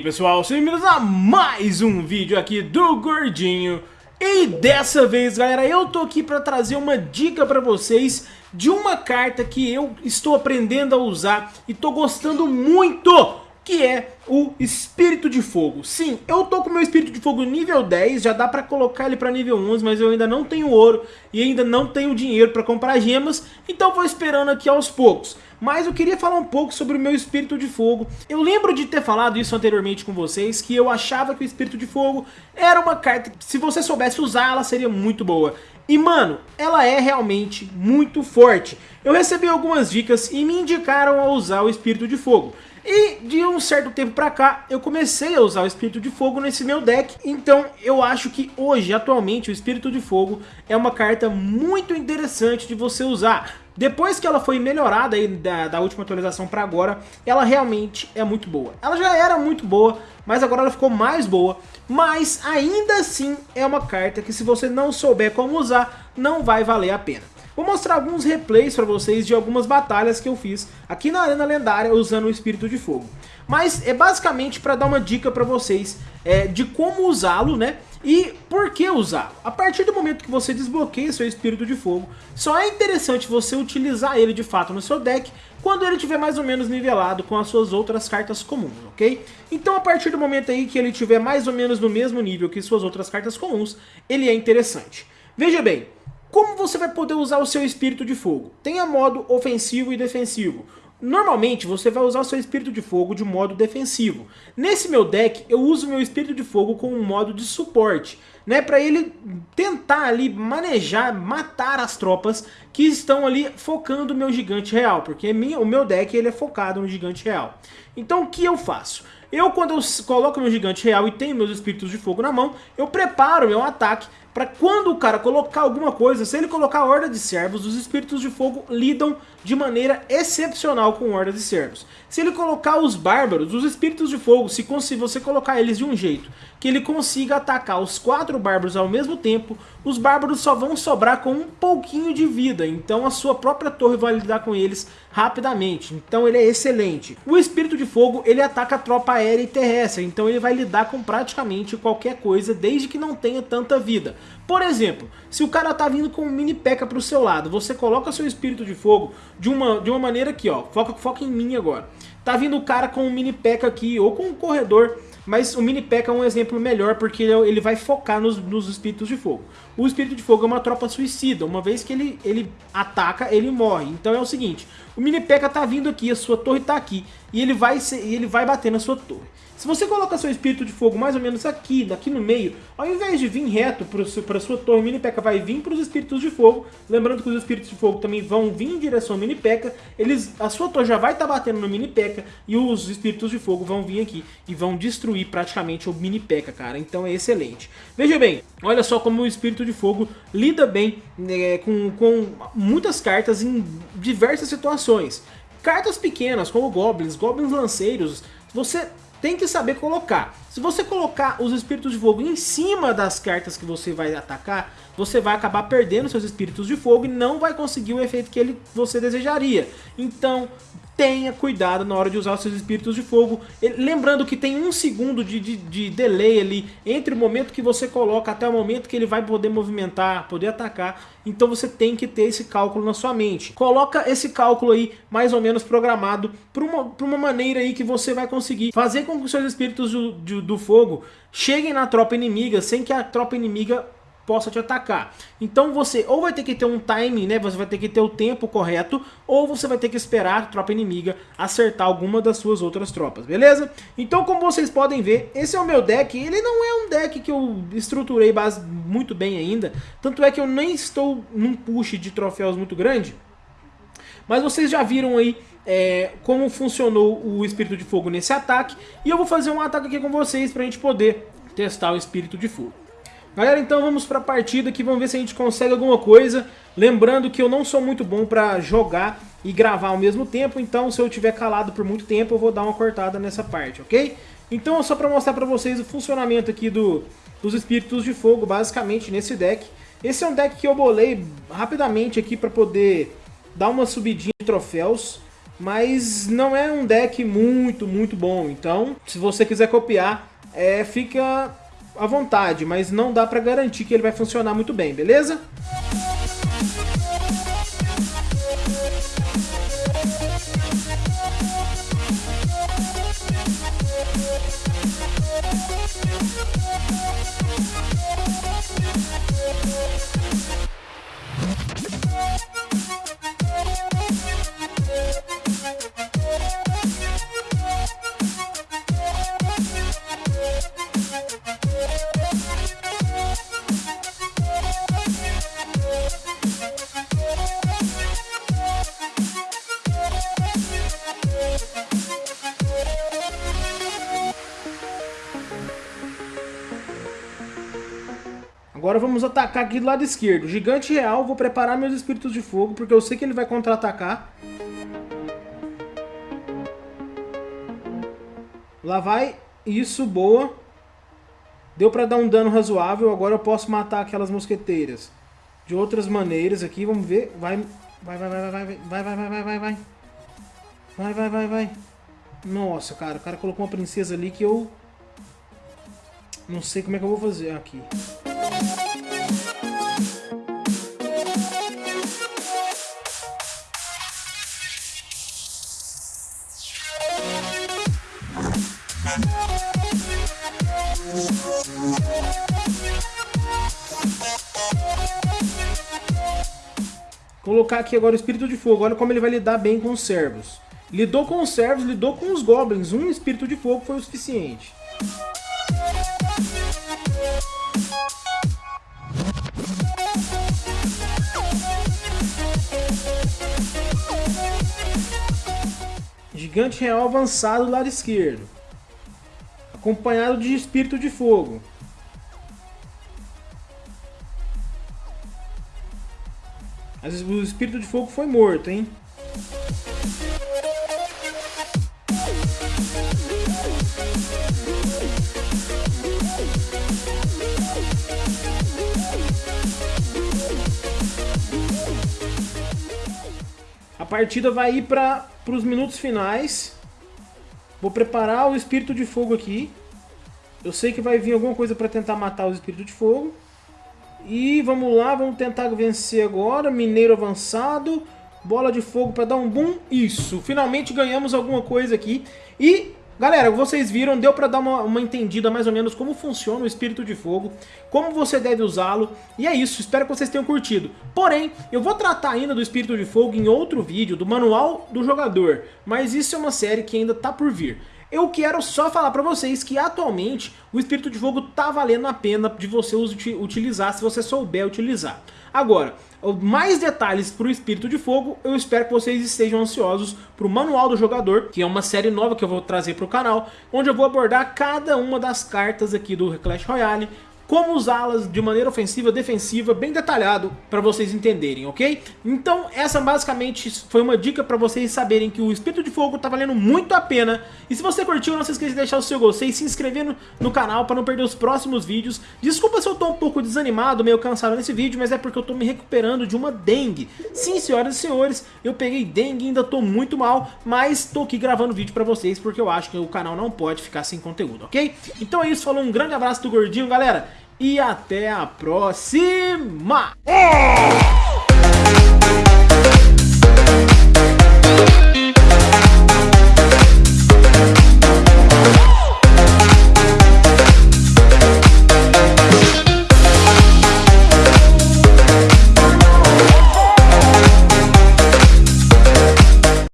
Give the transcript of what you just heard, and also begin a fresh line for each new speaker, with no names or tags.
aí pessoal, sejam bem-vindos a mais um vídeo aqui do Gordinho. E dessa vez galera, eu tô aqui pra trazer uma dica pra vocês De uma carta que eu estou aprendendo a usar e tô gostando muito que é o Espírito de Fogo. Sim, eu tô com meu Espírito de Fogo nível 10, já dá pra colocar ele pra nível 11, mas eu ainda não tenho ouro e ainda não tenho dinheiro pra comprar gemas, então vou esperando aqui aos poucos. Mas eu queria falar um pouco sobre o meu Espírito de Fogo. Eu lembro de ter falado isso anteriormente com vocês, que eu achava que o Espírito de Fogo era uma carta que se você soubesse usar, ela seria muito boa. E mano, ela é realmente muito forte. Eu recebi algumas dicas e me indicaram a usar o Espírito de Fogo. E de um certo tempo pra cá, eu comecei a usar o Espírito de Fogo nesse meu deck, então eu acho que hoje, atualmente, o Espírito de Fogo é uma carta muito interessante de você usar. Depois que ela foi melhorada aí da, da última atualização pra agora, ela realmente é muito boa. Ela já era muito boa, mas agora ela ficou mais boa, mas ainda assim é uma carta que se você não souber como usar, não vai valer a pena. Vou mostrar alguns replays para vocês de algumas batalhas que eu fiz aqui na Arena Lendária usando o Espírito de Fogo. Mas é basicamente para dar uma dica para vocês é, de como usá-lo, né? E por que usar? A partir do momento que você desbloqueia seu Espírito de Fogo, só é interessante você utilizar ele de fato no seu deck quando ele estiver mais ou menos nivelado com as suas outras cartas comuns, ok? Então a partir do momento aí que ele estiver mais ou menos no mesmo nível que suas outras cartas comuns, ele é interessante. Veja bem, como você vai poder usar o seu espírito de fogo? Tem a modo ofensivo e defensivo. Normalmente você vai usar o seu espírito de fogo de modo defensivo. Nesse meu deck eu uso meu espírito de fogo com um modo de suporte, né, para ele tentar ali manejar, matar as tropas que estão ali focando o meu gigante real, porque minha, o meu deck ele é focado no gigante real. Então o que eu faço? Eu quando eu coloco meu gigante real e tenho meus espíritos de fogo na mão, eu preparo meu ataque para quando o cara colocar alguma coisa, se ele colocar horda de servos, os espíritos de fogo lidam de maneira excepcional com horda de servos. Se ele colocar os bárbaros, os espíritos de fogo, se você colocar eles de um jeito que ele consiga atacar os quatro bárbaros ao mesmo tempo, os bárbaros só vão sobrar com um pouquinho de vida, então a sua própria torre vai lidar com eles rapidamente, então ele é excelente. O espírito de fogo, ele ataca a tropa aérea e terrestre, então ele vai lidar com praticamente qualquer coisa, desde que não tenha tanta vida. Por exemplo, se o cara tá vindo com um mini peca pro seu lado, você coloca seu espírito de fogo de uma, de uma maneira aqui, ó, foca, foca em mim agora. Tá vindo o cara com um mini peca aqui, ou com um corredor, mas o mini peca é um exemplo melhor porque ele vai focar nos, nos espíritos de fogo. O espírito de fogo é uma tropa suicida, uma vez que ele, ele ataca, ele morre. Então é o seguinte, o mini peca tá vindo aqui, a sua torre tá aqui, e ele vai, ele vai bater na sua torre. Se você coloca seu espírito de fogo mais ou menos aqui, aqui no meio, ao invés de vir reto para sua torre, o mini P.E.K.K.A vai vir para os espíritos de fogo. Lembrando que os espíritos de fogo também vão vir em direção ao mini P.E.K.K.A. Eles, a sua torre já vai estar tá batendo no mini P.E.K.K.A e os espíritos de fogo vão vir aqui e vão destruir praticamente o mini P.E.K.K.A, cara. Então é excelente. Veja bem, olha só como o espírito de fogo lida bem é, com, com muitas cartas em diversas situações. Cartas pequenas, como goblins, goblins lanceiros, você tem que saber colocar. Se você colocar os espíritos de fogo em cima das cartas que você vai atacar, você vai acabar perdendo seus espíritos de fogo e não vai conseguir o efeito que ele, você desejaria. Então, tenha cuidado na hora de usar os seus espíritos de fogo. Lembrando que tem um segundo de, de, de, delay ali entre o momento que você coloca até o momento que ele vai poder movimentar, poder atacar. Então você tem que ter esse cálculo na sua mente. Coloca esse cálculo aí mais ou menos programado para uma, uma maneira aí que você vai conseguir fazer com que os seus espíritos do, do, do fogo cheguem na tropa inimiga sem que a tropa inimiga possa te atacar. Então você ou vai ter que ter um timing, né? Você vai ter que ter o tempo correto, ou você vai ter que esperar a tropa inimiga acertar alguma das suas outras tropas, beleza? Então como vocês podem ver, esse é o meu deck. Ele não é um deck que eu estruturei base muito bem ainda, tanto é que eu nem estou num push de troféus muito grande. Mas vocês já viram aí é, como funcionou o Espírito de Fogo nesse ataque. E eu vou fazer um ataque aqui com vocês para a gente poder testar o Espírito de Fogo. Galera, então vamos para a partida aqui, vamos ver se a gente consegue alguma coisa. Lembrando que eu não sou muito bom para jogar e gravar ao mesmo tempo, então se eu tiver calado por muito tempo eu vou dar uma cortada nessa parte, ok? Então só para mostrar para vocês o funcionamento aqui do, dos Espíritos de Fogo, basicamente nesse deck. Esse é um deck que eu bolei rapidamente aqui para poder dar uma subidinha de troféus. mas não é um deck muito, muito bom. Então, se você quiser copiar, é, fica à vontade, mas não dá pra garantir que ele vai funcionar muito bem, beleza? Agora vamos atacar aqui do lado esquerdo. Gigante real, vou preparar meus espíritos de fogo, porque eu sei que ele vai contra-atacar. Lá vai. Isso, boa. Deu pra dar um dano razoável, agora eu posso matar aquelas mosqueteiras. De outras maneiras aqui, vamos ver. Vai, vai, vai, vai, vai, vai, vai, vai, vai, vai, vai, vai. Vai, vai, vai. Nossa, cara, o cara colocou uma princesa ali que eu... Não sei como é que eu vou fazer aqui. Colocar aqui agora o Espírito de Fogo. Olha como ele vai lidar bem com os servos. Lidou com os servos, lidou com os goblins. Um Espírito de Fogo foi o suficiente. Gigante real avançado do lado esquerdo. Acompanhado de espírito de fogo. O espírito de fogo foi morto, hein? A partida vai ir para os minutos finais. Vou preparar o espírito de fogo aqui. Eu sei que vai vir alguma coisa para tentar matar o espírito de fogo. E vamos lá, vamos tentar vencer agora. Mineiro avançado. Bola de fogo para dar um boom. Isso, finalmente ganhamos alguma coisa aqui. E Galera, vocês viram, deu pra dar uma, uma, entendida mais ou menos como funciona o Espírito de Fogo, como você deve usá-lo, e é isso, espero que vocês tenham curtido. Porém, eu vou tratar ainda do Espírito de Fogo em outro vídeo, do Manual do Jogador, mas isso é uma série que ainda tá por vir. Eu quero só falar pra vocês que atualmente o Espírito de Fogo tá valendo a pena de você utilizar se você souber utilizar. Agora, mais detalhes para o Espírito de Fogo, eu espero que vocês estejam ansiosos para o Manual do Jogador, que é uma série nova que eu vou trazer para o canal, onde eu vou abordar cada uma das cartas aqui do Clash Royale, como usá-las de maneira ofensiva, defensiva, bem detalhado para vocês entenderem, ok? Então essa basicamente foi uma dica para vocês saberem que o Espírito de Fogo tá valendo muito a pena. E se você curtiu, não se esqueça de deixar o seu gostei e se inscrever no, no canal para não perder os próximos vídeos. Desculpa se eu tô um pouco desanimado, meio cansado nesse vídeo, mas é porque eu tô me recuperando de uma dengue. Sim, senhoras e senhores, eu peguei dengue e ainda tô muito mal, mas tô aqui gravando vídeo para vocês porque eu acho que o canal não pode ficar sem conteúdo, ok? Então é isso, falou, um grande abraço do Gordinho, galera e até a próxima!